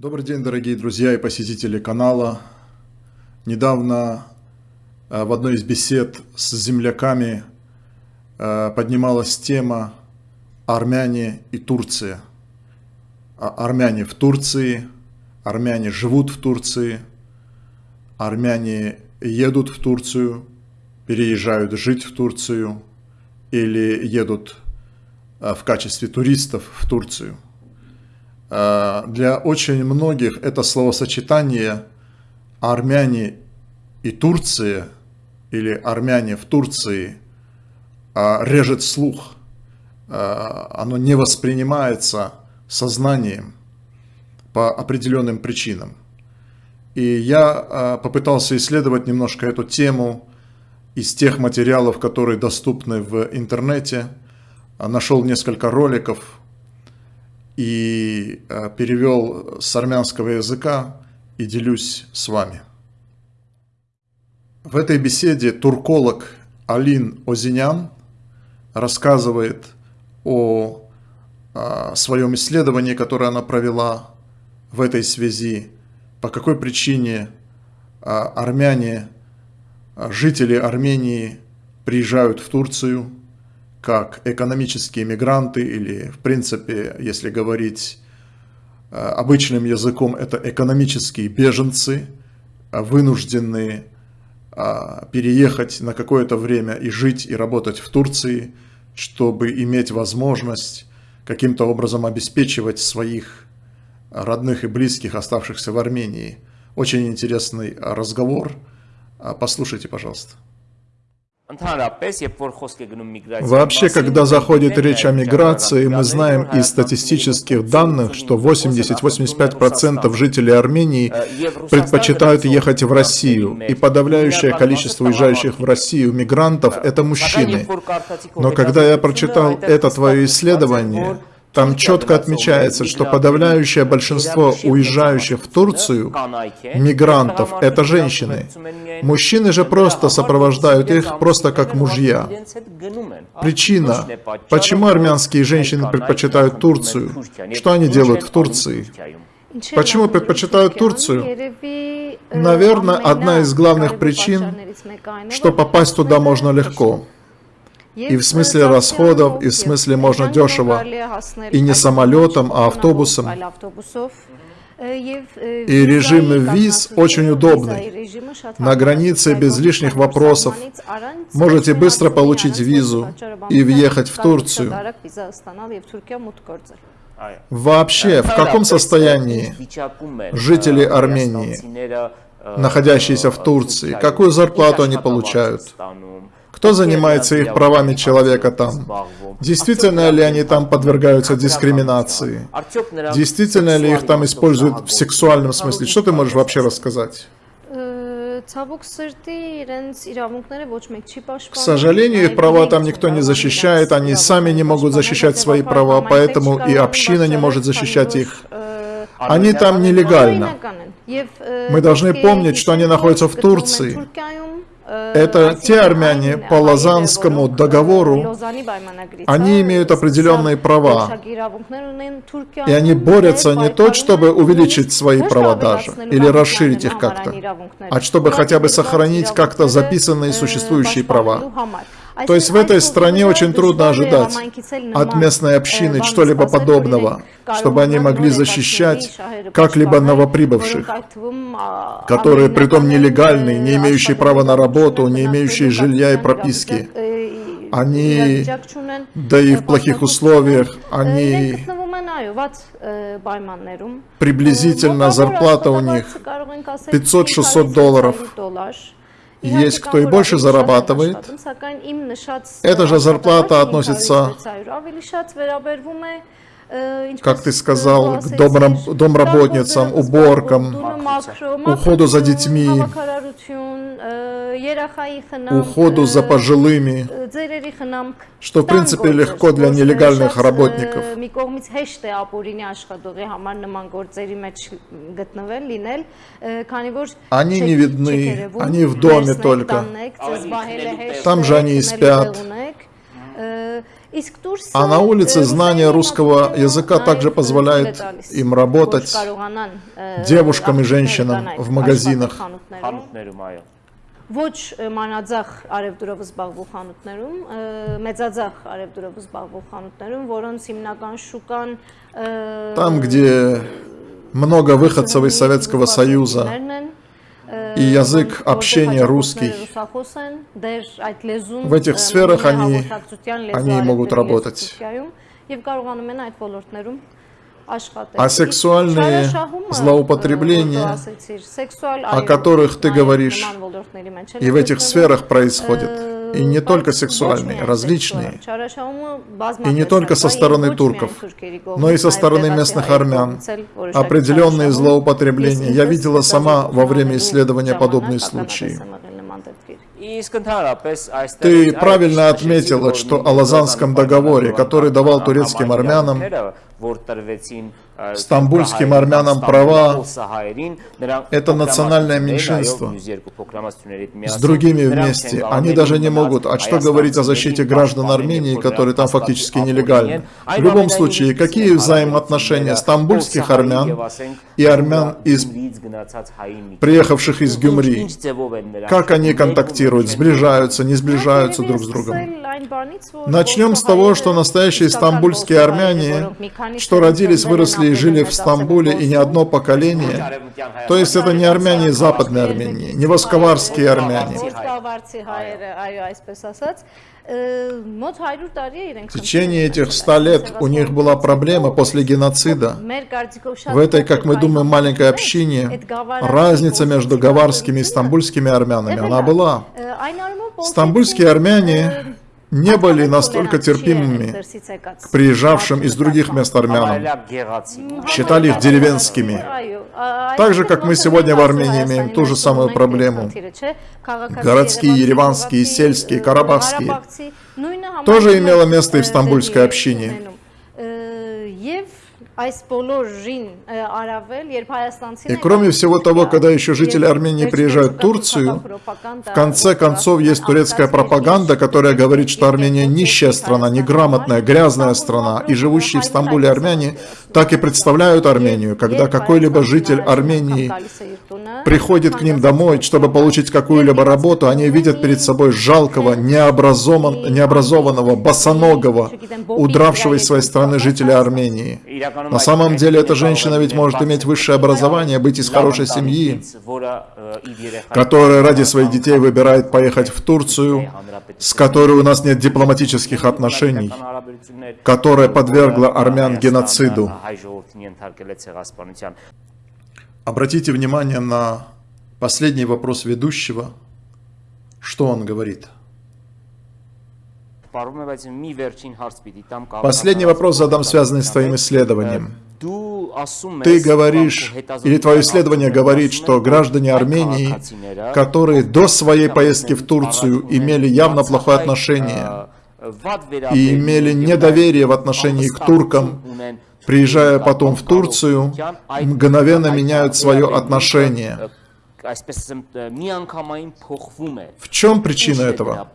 Добрый день, дорогие друзья и посетители канала. Недавно э, в одной из бесед с земляками э, поднималась тема армяне и Турция. А, армяне в Турции, армяне живут в Турции, армяне едут в Турцию, переезжают жить в Турцию или едут э, в качестве туристов в Турцию. Э, для очень многих это словосочетание армяне и Турция или армяне в Турции э, режет слух. Оно не воспринимается сознанием по определенным причинам. И я попытался исследовать немножко эту тему из тех материалов, которые доступны в интернете. Нашел несколько роликов и перевел с армянского языка и делюсь с вами. В этой беседе турколог Алин Озинян рассказывает о о своем исследовании, которое она провела в этой связи, по какой причине армяне, жители Армении приезжают в Турцию как экономические мигранты или, в принципе, если говорить обычным языком, это экономические беженцы, вынужденные переехать на какое-то время и жить и работать в Турции, чтобы иметь возможность каким-то образом обеспечивать своих родных и близких, оставшихся в Армении. Очень интересный разговор. Послушайте, пожалуйста. Вообще, когда заходит речь о миграции, мы знаем из статистических данных, что 80-85% жителей Армении предпочитают ехать в Россию, и подавляющее количество уезжающих в Россию мигрантов – это мужчины. Но когда я прочитал это твое исследование, там четко отмечается, что подавляющее большинство уезжающих в Турцию мигрантов – это женщины. Мужчины же просто сопровождают их просто как мужья. Причина, почему армянские женщины предпочитают Турцию, что они делают в Турции? Почему предпочитают Турцию? Наверное, одна из главных причин, что попасть туда можно легко. И в смысле расходов, и в смысле можно дешево. И не самолетом, а автобусом. И режим виз очень удобный. На границе без лишних вопросов. Можете быстро получить визу и въехать в Турцию. Вообще, в каком состоянии жители Армении, находящиеся в Турции, какую зарплату они получают? Кто занимается их правами человека там? Действительно ли они там подвергаются дискриминации? Действительно ли их там используют в сексуальном смысле? Что ты можешь вообще рассказать? К сожалению, их права там никто не защищает, они сами не могут защищать свои права, поэтому и община не может защищать их. Они там нелегально. Мы должны помнить, что они находятся в Турции. Это те армяне по Лозаннскому договору, они имеют определенные права, и они борются не то, чтобы увеличить свои права даже, или расширить их как-то, а чтобы хотя бы сохранить как-то записанные существующие права. То есть в этой стране очень трудно ожидать от местной общины что-либо подобного, чтобы они могли защищать как-либо новоприбывших, которые притом нелегальные, не имеющие права на работу, не имеющие жилья и прописки. Они, да и в плохих условиях, они приблизительно зарплата у них 500-600 долларов. Есть кто и больше зарабатывает. Эта же зарплата относится как ты сказал, к домрам, домработницам, уборкам, уходу за детьми, уходу за пожилыми, что в принципе легко для нелегальных работников. Они не видны, они в доме только. Там же они и спят. А на улице знание русского языка также позволяет им работать девушкам и женщинам в магазинах. ոչ մանաձախ արևդուրով զբաղվող խանութներում, մեծաձախ արևդուրով զբաղվող խանութներում, որոնց հիմնական շուկան Там, где много выходцев из Советского Союза, и язык общения русский. В этих сферах они, они могут работать. А сексуальные злоупотребления, о которых ты говоришь, и в этих сферах происходят, и не только сексуальные, различные, и не только со стороны турков, но и со стороны местных армян, определенные злоупотребления. Я видела сама во время исследования подобные случаи. Ты правильно отметила, что о Лазанском договоре, который давал турецким армянам стамбульским армянам права – это национальное меньшинство. С другими вместе. Они даже не могут. А что говорить о защите граждан Армении, которые там фактически нелегальны? В любом случае, какие взаимоотношения стамбульских армян и армян, из... приехавших из Гюмри? Как они контактируют, сближаются, не сближаются друг с другом? Начнем с того, что настоящие стамбульские армяне, что родились, выросли и жили в Стамбуле и не одно поколение, то есть это не армяне Западной Армении, не восковарские армяне. В течение этих ста лет у них была проблема после геноцида. В этой, как мы думаем, маленькой общине разница между гаварскими и стамбульскими армянами, она была. Стамбульские армяне не были настолько терпимыми к приезжавшим из других мест армянам. Считали их деревенскими. Так же, как мы сегодня в Армении имеем ту же самую проблему. Городские, ереванские, сельские, карабахские. Тоже имело место и в стамбульской общине. И кроме всего того, когда еще жители Армении приезжают в Турцию, в конце концов есть турецкая пропаганда, которая говорит, что Армения нищая страна, неграмотная, грязная страна, и живущие в Стамбуле армяне так и представляют Армению, когда какой-либо житель Армении приходит к ним домой, чтобы получить какую-либо работу, они видят перед собой жалкого, необразован, необразованного, босоногого, удравшего из своей страны жителя Армении. На самом деле, эта женщина ведь может иметь высшее образование, быть из хорошей семьи, которая ради своих детей выбирает поехать в Турцию, с которой у нас нет дипломатических отношений, которая подвергла армян геноциду. Обратите внимание на последний вопрос ведущего. Что он говорит? Последний вопрос задам, связанный с твоим исследованием. Ты говоришь, или твое исследование говорит, что граждане Армении, которые до своей поездки в Турцию имели явно плохое отношение и имели недоверие в отношении к туркам, приезжая потом в Турцию, мгновенно меняют свое отношение. В чем причина этого?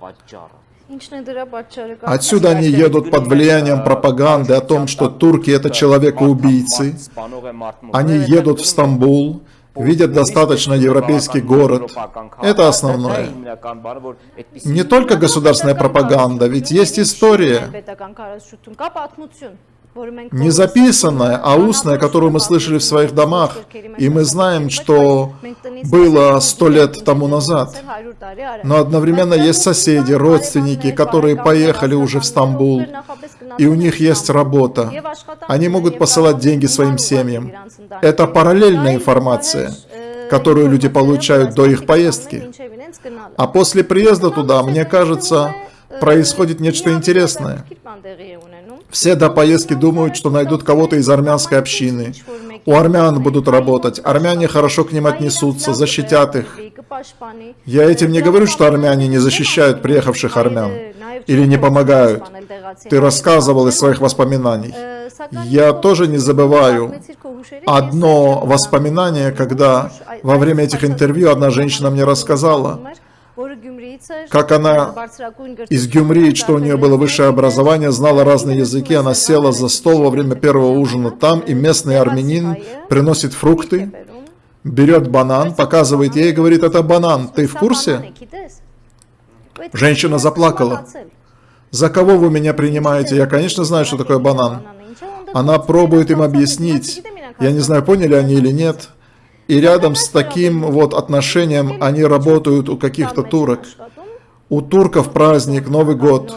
Отсюда они едут под влиянием пропаганды о том, что турки это человекоубийцы. Они едут в Стамбул, видят достаточно европейский город. Это основное. Не только государственная пропаганда, ведь есть история не записанная, а устная, которую мы слышали в своих домах. И мы знаем, что было сто лет тому назад. Но одновременно есть соседи, родственники, которые поехали уже в Стамбул, и у них есть работа. Они могут посылать деньги своим семьям. Это параллельная информация, которую люди получают до их поездки. А после приезда туда, мне кажется, происходит нечто интересное. Все до поездки думают, что найдут кого-то из армянской общины. У армян будут работать, армяне хорошо к ним отнесутся, защитят их. Я этим не говорю, что армяне не защищают приехавших армян или не помогают. Ты рассказывал из своих воспоминаний. Я тоже не забываю одно воспоминание, когда во время этих интервью одна женщина мне рассказала, как она из Гюмри, что у нее было высшее образование, знала разные языки, она села за стол во время первого ужина там, и местный армянин приносит фрукты, берет банан, показывает ей и говорит, это банан, ты в курсе? Женщина заплакала. За кого вы меня принимаете? Я, конечно, знаю, что такое банан. Она пробует им объяснить. Я не знаю, поняли они или нет. И рядом с таким вот отношением они работают у каких-то турок. У турков праздник, Новый год.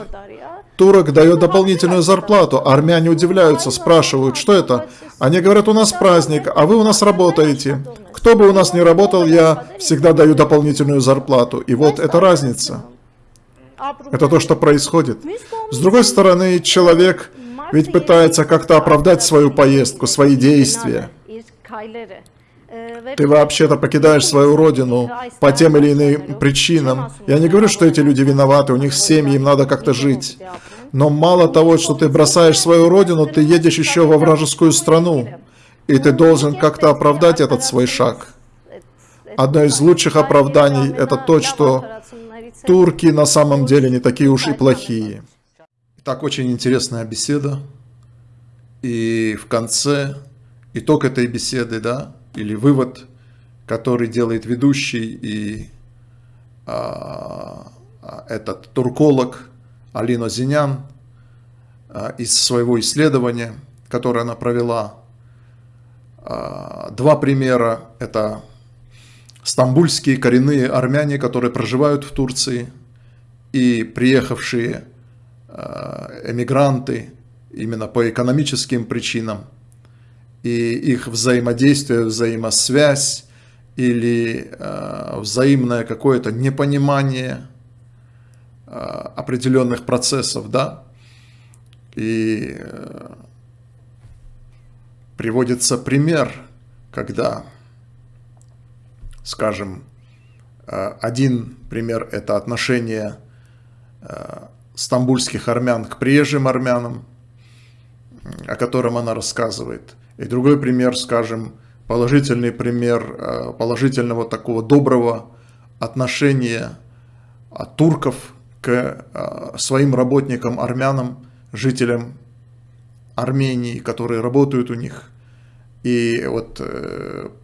Турок дает дополнительную зарплату. Армяне удивляются, спрашивают, что это? Они говорят, у нас праздник, а вы у нас работаете. Кто бы у нас не работал, я всегда даю дополнительную зарплату. И вот это разница. Это то, что происходит. С другой стороны, человек ведь пытается как-то оправдать свою поездку, свои действия. Ты вообще-то покидаешь свою родину по тем или иным причинам. Я не говорю, что эти люди виноваты, у них семьи, им надо как-то жить. Но мало того, что ты бросаешь свою родину, ты едешь еще во вражескую страну. И ты должен как-то оправдать этот свой шаг. Одно из лучших оправданий – это то, что турки на самом деле не такие уж и плохие. Так, очень интересная беседа. И в конце итог этой беседы, да, или вывод, который делает ведущий и а, а, этот турколог Алина Зинян а, из своего исследования, которое она провела. А, два примера – это стамбульские коренные армяне, которые проживают в Турции, и приехавшие а, эмигранты именно по экономическим причинам – и их взаимодействие, взаимосвязь или э, взаимное какое-то непонимание э, определенных процессов, да, и э, приводится пример, когда, скажем, э, один пример – это отношение э, стамбульских армян к приезжим армянам, о котором она рассказывает – и другой пример, скажем, положительный пример э, положительного такого доброго отношения э, турков к э, своим работникам, армянам, жителям Армении, которые работают у них. И вот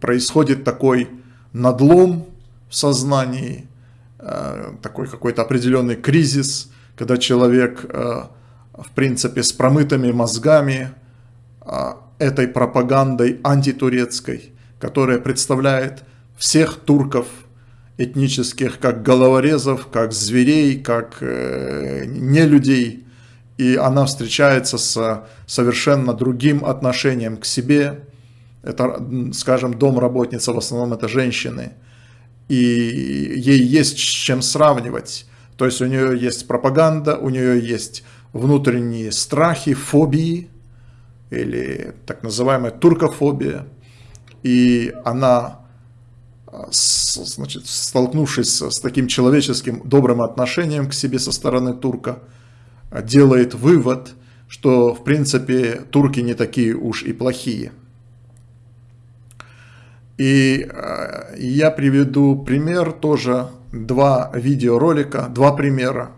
происходит такой надлом в сознании, такой какой-то определенный кризис, когда человек, в принципе, с промытыми мозгами, этой пропагандой антитурецкой, которая представляет всех турков этнических как головорезов, как зверей, как э, нелюдей. И она встречается с совершенно другим отношением к себе. Это, скажем, домработница, в основном это женщины. И ей есть с чем сравнивать. То есть у нее есть пропаганда, у нее есть внутренние страхи, фобии, или так называемая туркофобия. И она, а, значит, столкнувшись с таким человеческим добрым отношением к себе со стороны турка, а, делает вывод, что в принципе турки не такие уж и плохие. И а, я приведу пример тоже, два видеоролика, два примера.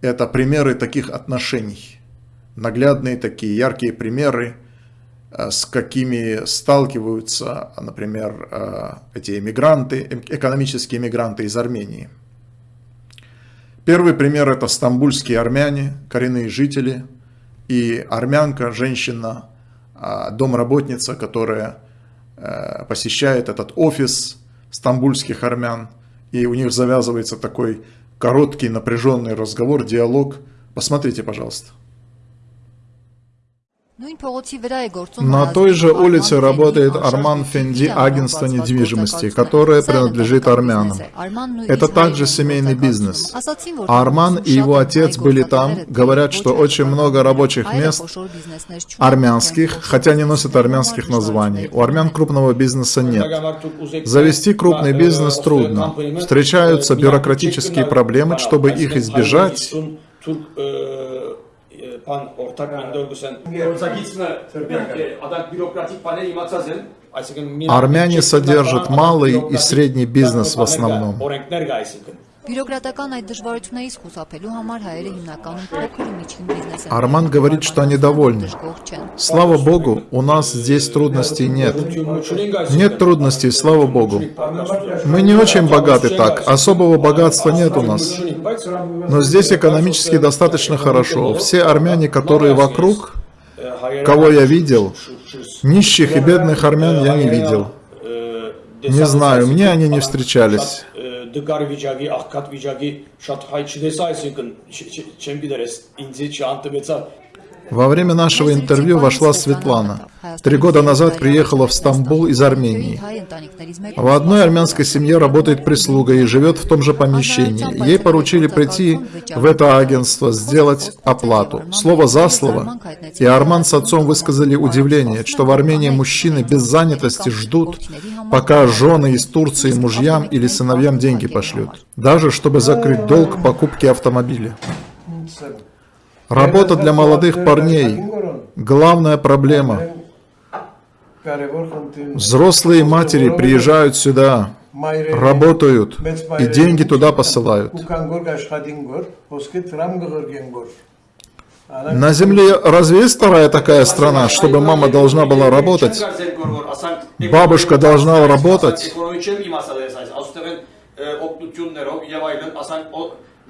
Это примеры таких отношений наглядные такие яркие примеры, э, с какими сталкиваются, например, э, эти эмигранты, эм, экономические эмигранты из Армении. Первый пример – это стамбульские армяне, коренные жители, и армянка, женщина, э, домработница, которая посещает этот офис стамбульских армян, и у них завязывается такой короткий напряженный разговор, диалог. Посмотрите, пожалуйста. На той же улице работает Арман Фенди, агентство недвижимости, которое принадлежит армянам. Это также семейный бизнес. Арман и его отец были там, говорят, что очень много рабочих мест армянских, хотя не носят армянских названий. У армян крупного бизнеса нет. Завести крупный бизнес трудно. Встречаются бюрократические проблемы, чтобы их избежать pan ortak mende örgüsen adak bürokratik panel imatsazın Армяне содержат малый и средний бизнес в основном. Բյուրոկրատական այդ դժվարություններից խուսափելու համար հայերը հիմնականում փոքր ու միջին բիզնես են Арман говорит, что они довольны. Слава Богу, у нас здесь трудностей нет. Нет трудностей, слава Богу. Мы не очень богаты так, особого богатства нет у нас. Но здесь экономически достаточно хорошо. Все армяне, которые вокруг, кого я видел, нищих и бедных армян я не видел. Не знаю, мне они не встречались. Դգար վիճակի, աղքատ վիճակի շատ հայ չդեսա, այսինքն չեմ գիտեր, այս ինձ չանտվեցա Во время нашего интервью вошла Светлана. Три года назад приехала в Стамбул из Армении. В одной армянской семье работает прислуга и живет в том же помещении. Ей поручили прийти в это агентство, сделать оплату. Слово за слово. И Арман с отцом высказали удивление, что в Армении мужчины без занятости ждут, пока жены из Турции мужьям или сыновьям деньги пошлют. Даже чтобы закрыть долг покупки автомобиля. Работа для молодых парней – главная проблема. Взрослые матери приезжают сюда, работают и деньги туда посылают. На Земле разве есть вторая такая страна, чтобы мама должна была работать? Бабушка должна работать?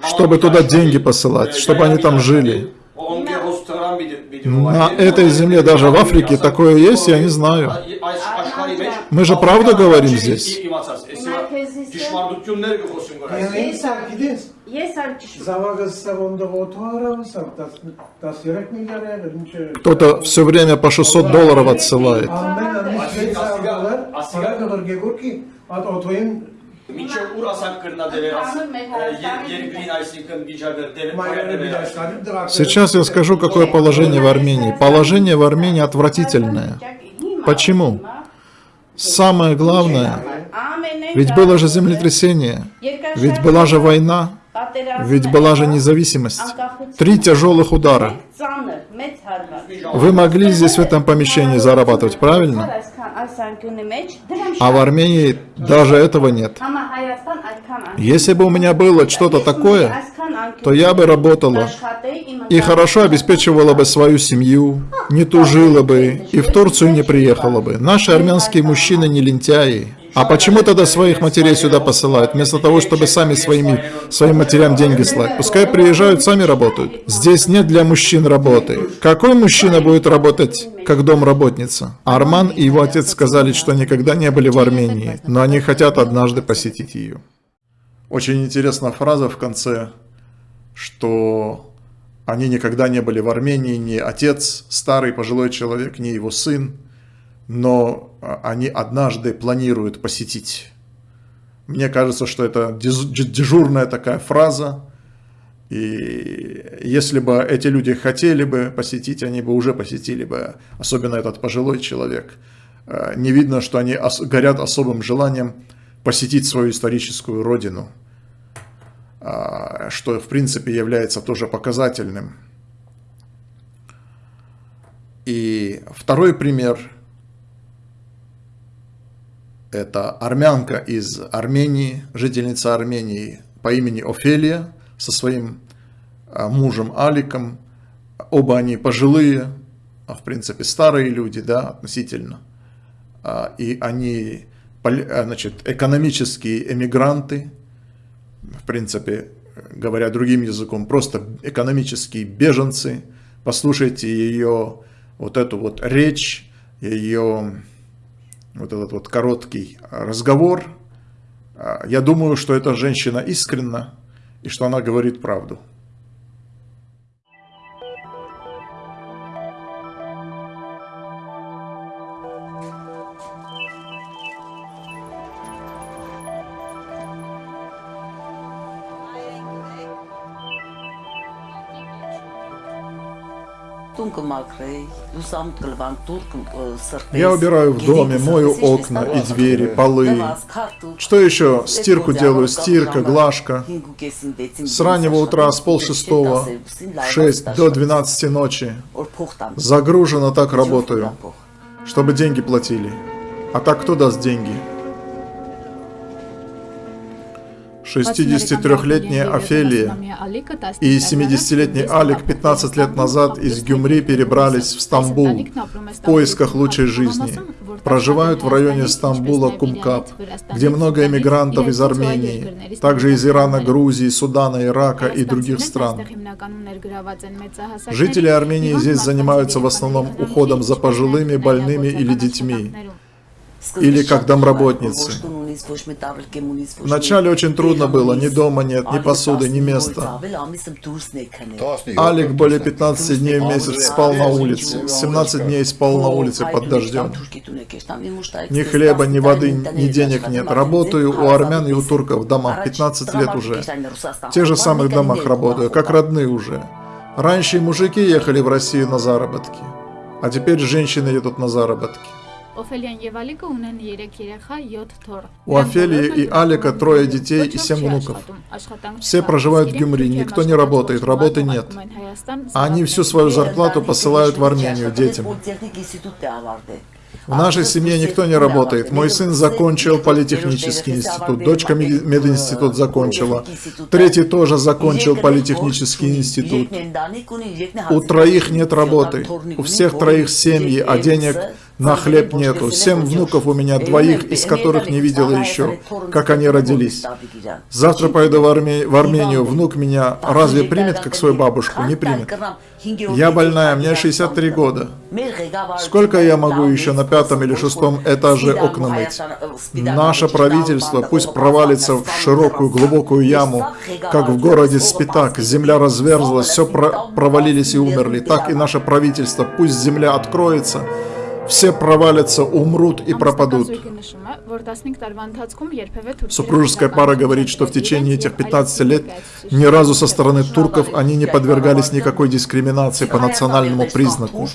Чтобы туда деньги посылать, чтобы они там жили. На этой земле, даже в Африке, такое есть, я не знаю. Мы же правду говорим здесь. Кто-то все время по 600 долларов отсылает Մինչև ուր ասանք կրնադերեր երկրին այսինքն վիճակը Сейчас я скажу, какое положение в Армении. Положение в Армении отвратительное. Почему? Самое главное, ведь было же землетрясение, ведь была же война, ведь была же независимость. Три тяжелых удара. Вы могли здесь в этом помещении зарабатывать, правильно? А в Армении даже этого нет. Если бы у меня было что-то такое, то я бы работала и хорошо обеспечивала бы свою семью, не тужила бы и в Турцию не приехала бы. Наши армянские мужчины не лентяи, а почему тогда своих матерей сюда посылают, вместо того, чтобы сами своими, своим матерям деньги слать? Пускай приезжают, сами работают. Здесь нет для мужчин работы. Какой мужчина будет работать, как домработница? Арман и его отец сказали, что никогда не были в Армении, но они хотят однажды посетить ее. Очень интересная фраза в конце, что они никогда не были в Армении, ни отец, старый пожилой человек, ни его сын но а, они однажды планируют посетить. Мне кажется, что это дежурная такая фраза, и если бы эти люди хотели бы посетить, они бы уже посетили бы, особенно этот пожилой человек. А, не видно, что они горят особым желанием посетить свою историческую родину, а, что в принципе является тоже показательным. И второй пример – это армянка из Армении, жительница Армении по имени Офелия со своим а, мужем Аликом. Оба они пожилые, а в принципе старые люди, да, относительно. А, и они, значит, экономические эмигранты, в принципе, говоря другим языком, просто экономические беженцы. Послушайте ее вот эту вот речь, ее вот этот вот короткий разговор, а, я думаю, что эта женщина искренна и что она говорит правду. Я убираю в доме, мою окна и двери, полы. Что еще? Стирку делаю, стирка, глажка. С раннего утра, с полшестого, в 6 до 12 ночи. Загруженно так работаю, чтобы деньги платили. А так кто даст деньги? 63-летняя Офелия и 70-летний Алик 15 лет назад из Гюмри перебрались в Стамбул в поисках лучшей жизни. Проживают в районе Стамбула Кумкап, где много эмигрантов из Армении, также из Ирана, Грузии, Судана, Ирака и других стран. Жители Армении здесь занимаются в основном уходом за пожилыми, больными или детьми или как домработницы. Вначале очень трудно было, ни дома нет, ни посуды, ни места. Алик более 15 дней в месяц спал на улице, 17 дней спал на улице под дождем. Ни хлеба, ни воды, ни денег нет. Работаю у армян и у турков в домах 15 лет уже. В тех же самых домах работаю, как родные уже. Раньше мужики ехали в Россию на заработки, а теперь женщины едут на заработки. У Офелии и Алика трое детей и семь внуков. Все проживают в Гюмри, никто не работает, работы нет. А они всю свою зарплату посылают в Армению детям. В нашей семье никто не работает. Мой сын закончил политехнический институт, дочка мединститут закончила, третий тоже закончил политехнический институт. У троих нет работы, у всех троих семьи, а денег на хлеб нету. Семь внуков у меня, двоих из которых не видела еще, как они родились. Завтра пойду в, Арме... в Армению, внук меня разве примет, как свою бабушку? Не примет. Я больная, мне 63 года. Сколько я могу еще на пятом или шестом этаже окна мыть? Наше правительство пусть провалится в широкую глубокую яму, как в городе Спитак. Земля разверзлась, все про провалились и умерли. Так и наше правительство, пусть земля откроется, все провалятся, умрут и пропадут. Супружеская пара говорит, что в течение этих 15 лет ни разу со стороны турков они не подвергались никакой дискриминации по национальному признаку.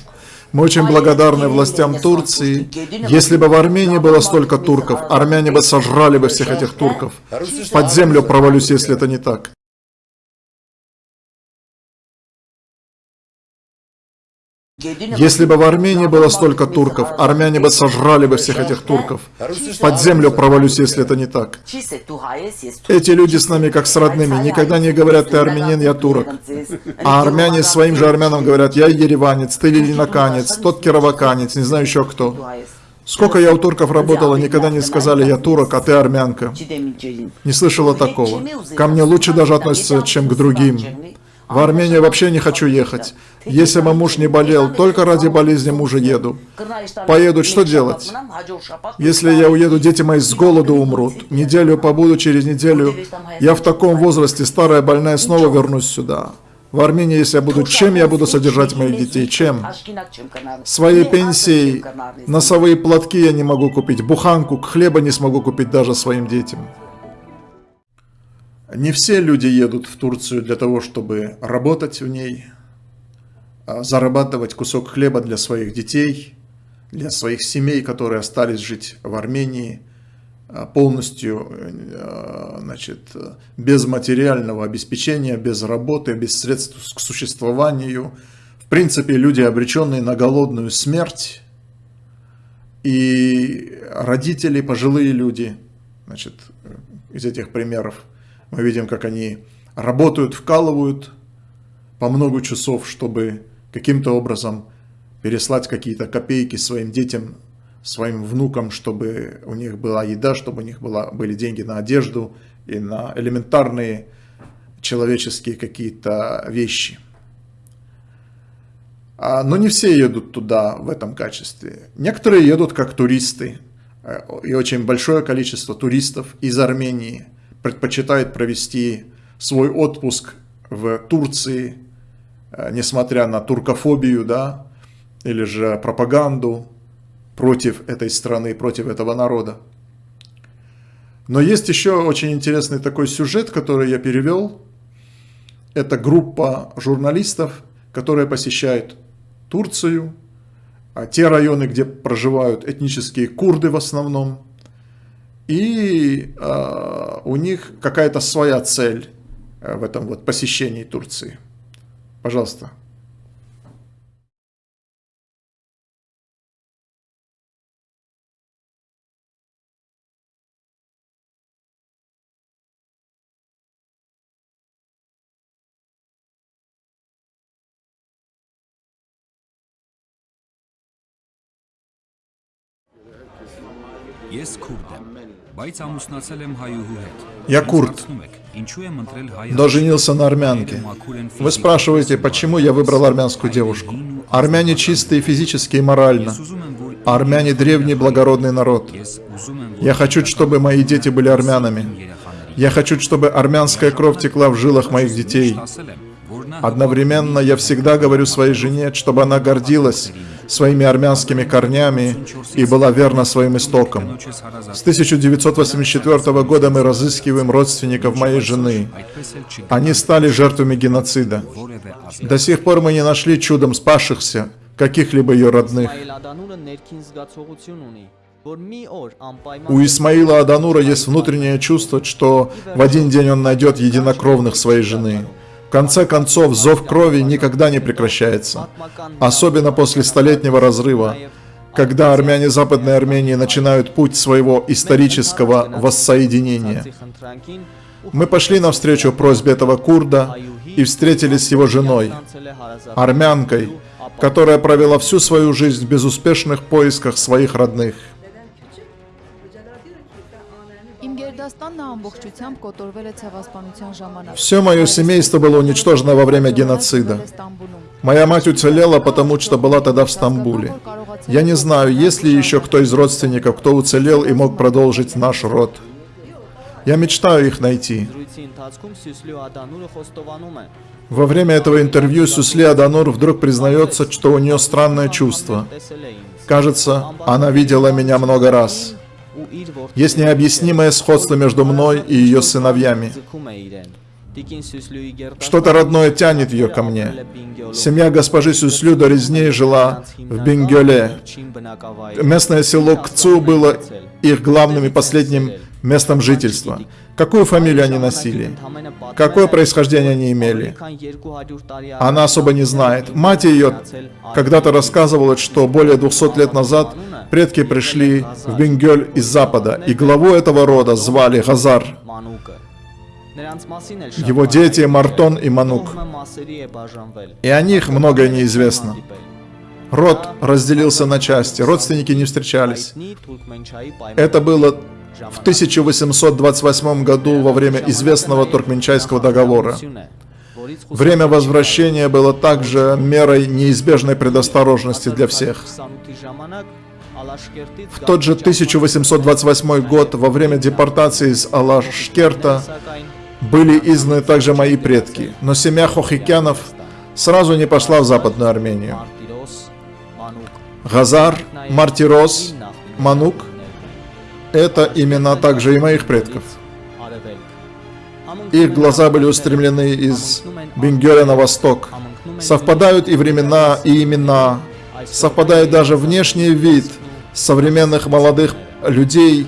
Мы очень благодарны властям Турции. Если бы в Армении было столько турков, армяне бы сожрали бы всех этих турков. Под землю провалюсь, если это не так. Если бы в Армении было столько турков, армяне бы сожрали бы всех этих турков. Под землю провалюсь, если это не так. Эти люди с нами как с родными, никогда не говорят, ты армянин, я турок. А армяне своим же армянам говорят, я ереванец, ты лилинаканец, тот кироваканец, не знаю еще кто. Сколько я у турков работала, никогда не сказали, я турок, а ты армянка. Не слышала такого. Ко мне лучше даже относятся, чем к другим. В Армению вообще не хочу ехать. Если бы муж не болел, только ради болезни мужа еду. Поедут, что делать? Если я уеду, дети мои с голоду умрут. Неделю побуду, через неделю. Я в таком возрасте, старая, больная, снова вернусь сюда. В Армении, если я буду, чем я буду содержать моих детей? Чем? Своей пенсией носовые платки я не могу купить, буханку, хлеба не смогу купить даже своим детям. Не все люди едут в Турцию для того, чтобы работать в ней, а зарабатывать кусок хлеба для своих детей, для своих семей, которые остались жить в Армении, а полностью а, значит, без материального обеспечения, без работы, без средств к существованию. В принципе, люди, обреченные на голодную смерть, и родители, пожилые люди, значит, из этих примеров, мы видим, как они работают, вкалывают по много часов, чтобы каким-то образом переслать какие-то копейки своим детям, своим внукам, чтобы у них была еда, чтобы у них была, были деньги на одежду и на элементарные человеческие какие-то вещи. А, но не все едут туда в этом качестве. Некоторые едут как туристы, э, и очень большое количество туристов из Армении – предпочитает провести свой отпуск в Турции, э, несмотря на туркофобию, да, или же пропаганду против этой страны, против этого народа. Но есть еще очень интересный такой сюжет, который я перевел. Это группа журналистов, которые посещают Турцию, а те районы, где проживают этнические курды в основном, и э, у них какая-то своя цель э, в этом вот посещении Турции. Пожалуйста. Есть Kurdem. Я курд, но женился на армянке. Вы спрашиваете, почему я выбрал армянскую девушку? Армяне чистые физически и морально. Армяне древний благородный народ. Я хочу, чтобы мои дети были армянами. Я хочу, чтобы армянская кровь текла в жилах моих детей. Одновременно я всегда говорю своей жене, чтобы она гордилась своими армянскими корнями и была верна своим истокам. С 1984 года мы разыскиваем родственников моей жены. Они стали жертвами геноцида. До сих пор мы не нашли чудом спасшихся каких-либо ее родных. У Исмаила Аданура есть внутреннее чувство, что в один день он найдет единокровных своей жены. В конце концов, зов крови никогда не прекращается, особенно после столетнего разрыва, когда армяне Западной Армении начинают путь своего исторического воссоединения. Мы пошли навстречу просьбе этого курда и встретились с его женой, армянкой, которая провела всю свою жизнь в безуспешных поисках своих родных. Все мое семейство было уничтожено во время геноцида. Моя мать уцелела, потому что была тогда в Стамбуле. Я не знаю, есть ли еще кто из родственников, кто уцелел и мог продолжить наш род. Я мечтаю их найти. Во время этого интервью Сюсли Аданур вдруг признается, что у нее странное чувство. Кажется, она видела меня много раз. Есть необъяснимое сходство между мной и ее сыновьями. Что-то родное тянет ее ко мне. Семья госпожи Сюслю до резней жила в Бингеле. Местное село Кцу было их главным и последним местом жительства. Какую фамилию они носили? Какое происхождение они имели? Она особо не знает. Мать ее когда-то рассказывала, что более 200 лет назад предки пришли в Бенгель из запада, и главу этого рода звали Газар. Его дети Мартон и Манук. И о них многое неизвестно. Род разделился на части, родственники не встречались. Это было в 1828 году во время известного Туркменчайского договора. Время возвращения было также мерой неизбежной предосторожности для всех. В тот же 1828 год, во время депортации из Алашкерта, были изгнаны также мои предки, но семья Хохикянов сразу не пошла в Западную Армению. Газар, Мартирос, Манук – это имена также и моих предков. Их глаза были устремлены из Бенгеля на восток. Совпадают и времена, и имена. Совпадает даже внешний вид современных молодых людей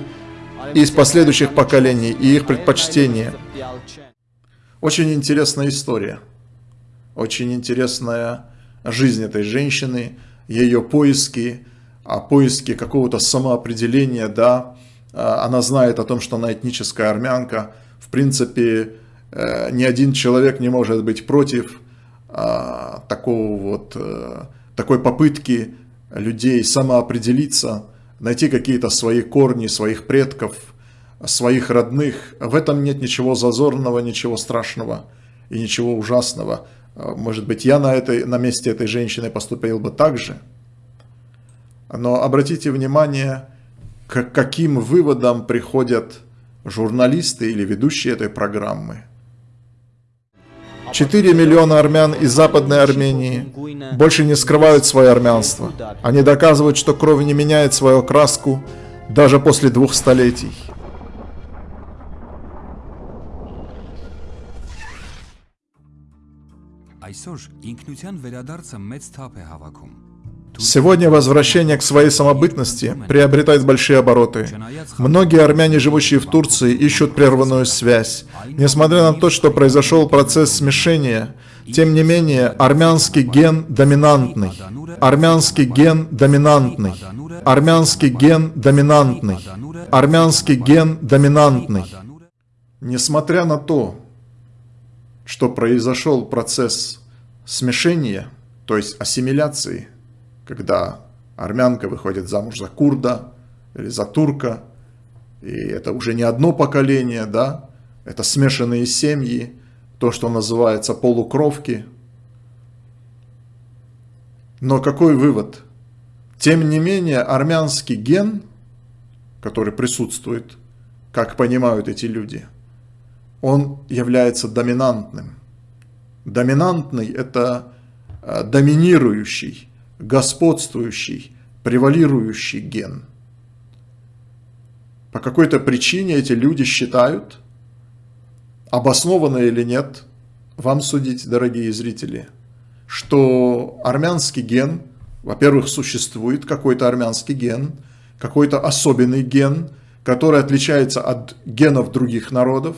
из последующих поколений и их предпочтения. Очень интересная история. Очень интересная жизнь этой женщины, ее поиски, а поиски какого-то самоопределения, да, а, она знает о том, что она этническая армянка. В принципе, э, ни один человек не может быть против а, такого вот, э, такой попытки людей самоопределиться, найти какие-то свои корни, своих предков, своих родных. В этом нет ничего зазорного, ничего страшного и ничего ужасного. Может быть, я на, этой, на месте этой женщины поступил бы так же. Но обратите внимание, к каким выводам приходят журналисты или ведущие этой программы. 4 миллиона армян из Западной Армении больше не скрывают свое армянство. Они доказывают, что кровь не меняет свою окраску даже после двух столетий. Այսօր ինքնության վերադարձը մեծ թափ է հավաքում Сегодня возвращение к своей самобытности приобретает большие обороты. Многие армяне, живущие в Турции, ищут прерванную связь. Несмотря на то, что произошел процесс смешения, тем не менее, армянский ген доминантный. Армянский ген доминантный. Армянский ген доминантный. Армянский ген доминантный. Несмотря на то, что произошел процесс смешения, то есть ассимиляции, когда армянка выходит замуж за курда, или за турка. И это уже не одно поколение, да, это смешанные семьи, то, что называется полукровки. Но какой вывод? Тем не менее, армянский ген, который присутствует, как понимают эти люди, он является доминантным. Доминантный – это э, доминирующий, господствующий, превалирующий ген. По какой-то причине эти люди считают, обоснованно или нет, вам судить, дорогие зрители, что армянский ген, во-первых, существует какой-то армянский ген, какой-то особенный ген, который отличается от генов других народов.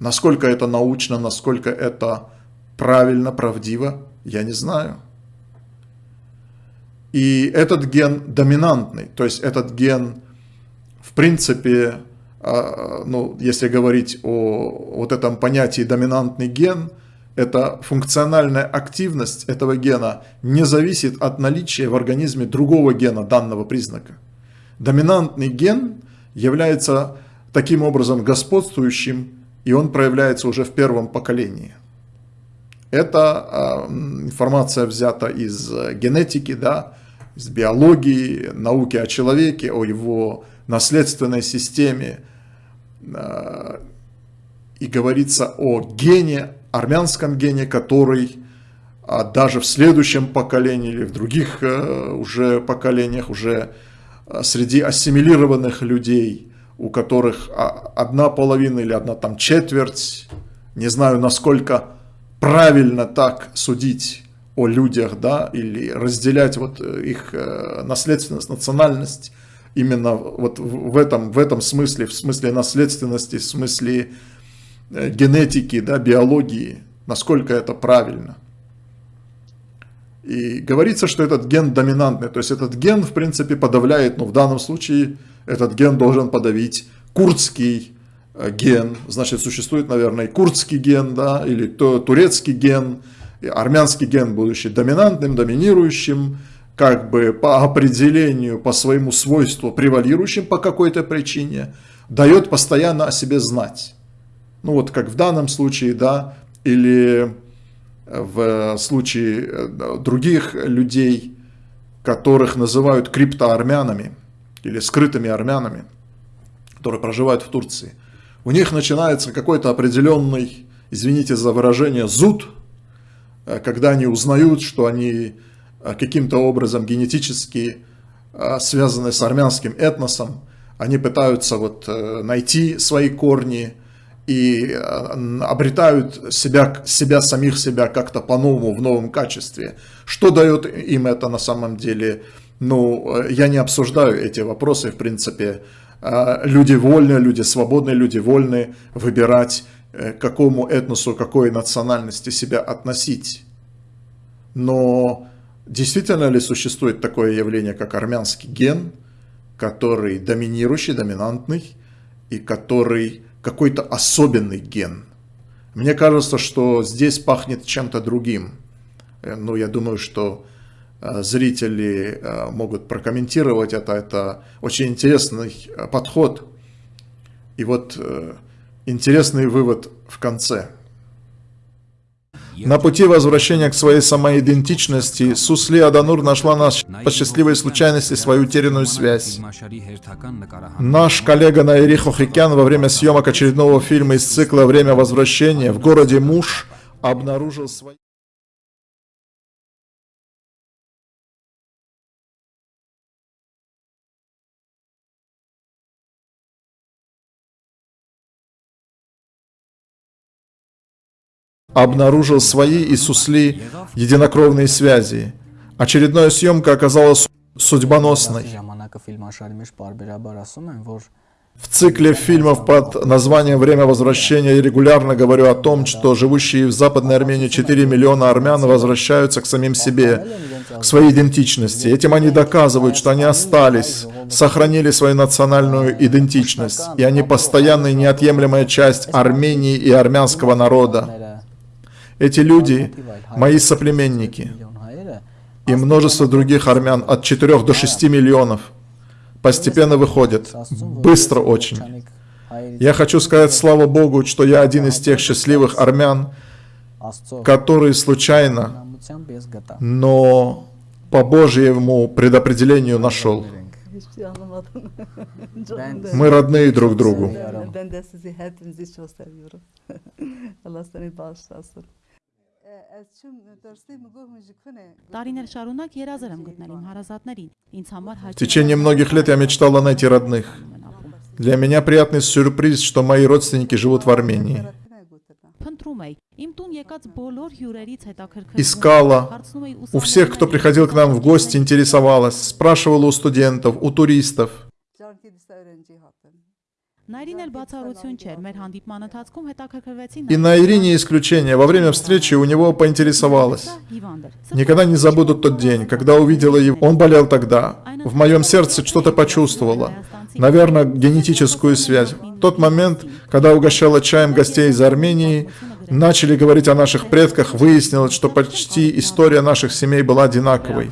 Насколько это научно, насколько это правильно, правдиво, я не знаю. И этот ген доминантный, то есть этот ген, в принципе, а, ну, если говорить о вот этом понятии доминантный ген, это функциональная активность этого гена не зависит от наличия в организме другого гена данного признака. Доминантный ген является таким образом господствующим, и он проявляется уже в первом поколении. Эта информация взята из генетики, да, из биологии, науки о человеке, о его наследственной системе. А, и говорится о гене, армянском гене, который а, даже в следующем поколении или в других э, уже поколениях, уже а, среди ассимилированных людей, у которых одна половина или одна там четверть, не знаю, насколько правильно так судить о людях, да, или разделять вот э, их э, наследственность, национальность именно вот в этом, в этом смысле, в смысле наследственности, в смысле э, генетики, да, биологии, насколько это правильно. И говорится, что этот ген доминантный, то есть этот ген, в принципе, подавляет, ну, в данном случае этот ген должен подавить курдский ген, значит, существует, наверное, и курдский ген, да, или турецкий ген, армянский ген, будучи доминантным, доминирующим, как бы по определению, по своему свойству превалирующим по какой-то причине, дает постоянно о себе знать. Ну вот как в данном случае, да, или в случае э, других людей, которых называют криптоармянами или скрытыми армянами, которые проживают в Турции. У них начинается какой-то определенный, извините за выражение, зуд – Э, когда они узнают, что они э, каким-то образом генетически э, связаны с армянским этносом, они пытаются вот найти свои корни и обретают себя, себя самих себя как-то по-новому, в новом качестве. Что дает им это на самом деле? Ну, я не обсуждаю эти вопросы, в принципе, люди вольны, люди свободные, люди вольны выбирать Э, к какому этносу, какой национальности себя относить. Но действительно ли существует такое явление, как армянский ген, который доминирующий, доминантный, и который какой-то особенный ген? Мне кажется, что здесь пахнет чем-то другим. Э, ну, я думаю, что зрители могут прокомментировать это. Это очень интересный подход. И вот Интересный вывод в конце. На пути возвращения к своей самоидентичности Сусли Аданур нашла нас по счастливой случайности свою утерянную связь. Наш коллега Наири Хохикян во время съемок очередного фильма из цикла «Время возвращения» в городе Муш обнаружил свои... обнаружил свои и Сусли единокровные связи. Очередная съемка оказалась судьбоносной. В цикле фильмов под названием «Время возвращения» я регулярно говорю о том, что живущие в Западной Армении 4 миллиона армян возвращаются к самим себе, к своей идентичности. Этим они доказывают, что они остались, сохранили свою национальную идентичность, и они постоянная неотъемлемая часть Армении и армянского народа. Эти люди – мои соплеменники и множество других армян от 4 до 6 миллионов – постепенно выходят. Быстро очень. Я хочу сказать, слава Богу, что я один из тех счастливых армян, которые случайно, но по Божьему предопределению нашел. Мы родные друг другу. В течение многих лет я мечтала найти родных. Для меня приятный сюрприз, что мои родственники живут в Армении. Искала. У всех, кто приходил к нам в гости, интересовалась. Спрашивала у студентов, у туристов. И на Ирине исключение. Во время встречи у него поинтересовалась. Никогда не забуду тот день, когда увидела его. Он болел тогда. В моем сердце что-то почувствовала. Наверное, генетическую связь. Тот момент, когда угощала чаем гостей из Армении, начали говорить о наших предках, выяснилось, что почти история наших семей была одинаковой.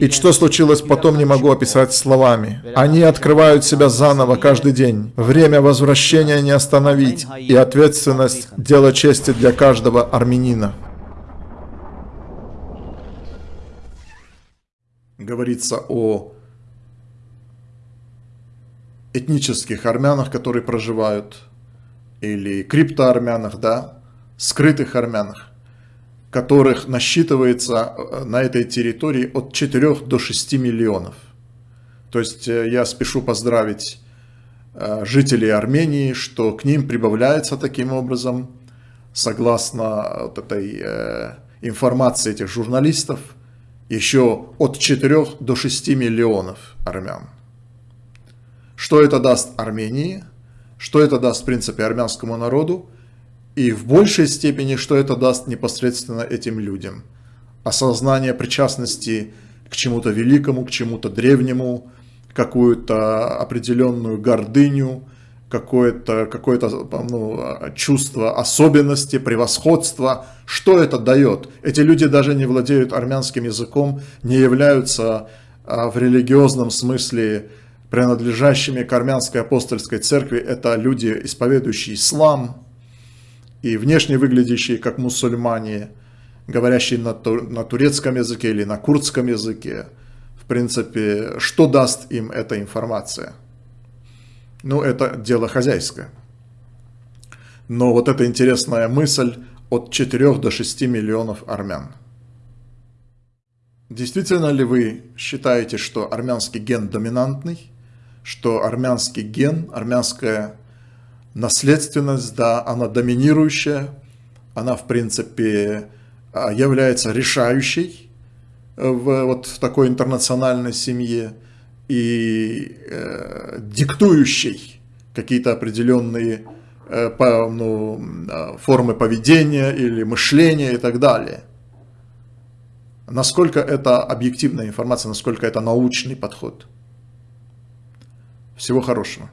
И что случилось потом, не могу описать словами. Они открывают себя заново каждый день. Время возвращения не остановить, и ответственность – дело чести для каждого армянина. Говорится о этнических армянах, которые проживают, или криптоармянах, да, скрытых армянах, которых насчитывается э, на этой территории от 4 до 6 миллионов. То есть э, я спешу поздравить э, жителей Армении, что к ним прибавляется таким образом, согласно вот этой информации этих журналистов, еще от 4 до 6 миллионов армян. Что это даст Армении? Что это даст, в принципе, армянскому народу? И в большей степени, что это даст непосредственно этим людям. Осознание причастности к чему-то великому, к чему-то древнему, какую-то определенную гордыню, какое-то какое, -то, ну, чувство особенности, превосходства. Что это дает? Эти люди даже не владеют армянским языком, не являются а, в религиозном смысле принадлежащими к армянской апостольской церкви. Это люди, исповедующие ислам, и внешне выглядящие как мусульмане, говорящие на, тур, на турецком языке или на курдском языке. В принципе, что даст им эта информация? Ну, это дело хозяйское. Но вот эта интересная мысль от 4 до 6 миллионов армян. Действительно ли вы считаете, что армянский ген доминантный, что армянский ген, армянская наследственность, да, она доминирующая, она, в принципе, а, является решающей в, вот в такой интернациональной семье и э, диктующей какие-то определенные э, по, ну, а, формы поведения или мышления и так далее. Насколько это объективная информация, насколько это научный подход. Всего хорошего.